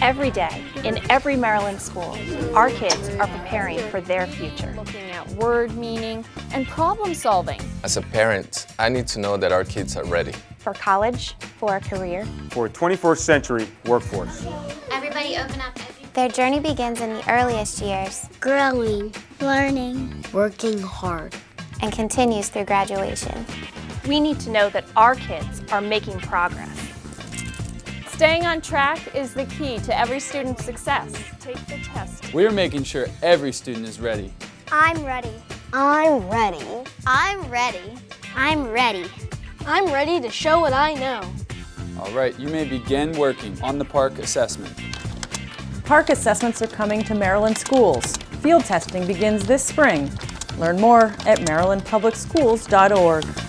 Every day, in every Maryland school, our kids are preparing for their future. Looking at word meaning and problem solving. As a parent, I need to know that our kids are ready. For college, for a career, for a 21st century workforce. Everybody open up. Their journey begins in the earliest years. Growing, learning, working hard. And continues through graduation. We need to know that our kids are making progress. Staying on track is the key to every student's success. Take the test. We're making sure every student is ready. I'm ready. I'm ready. I'm ready. I'm ready. I'm ready to show what I know. All right, you may begin working on the PARCC assessment. PARCC assessments are coming to Maryland schools. Field testing begins this spring. Learn more at marylandpublicschools.org.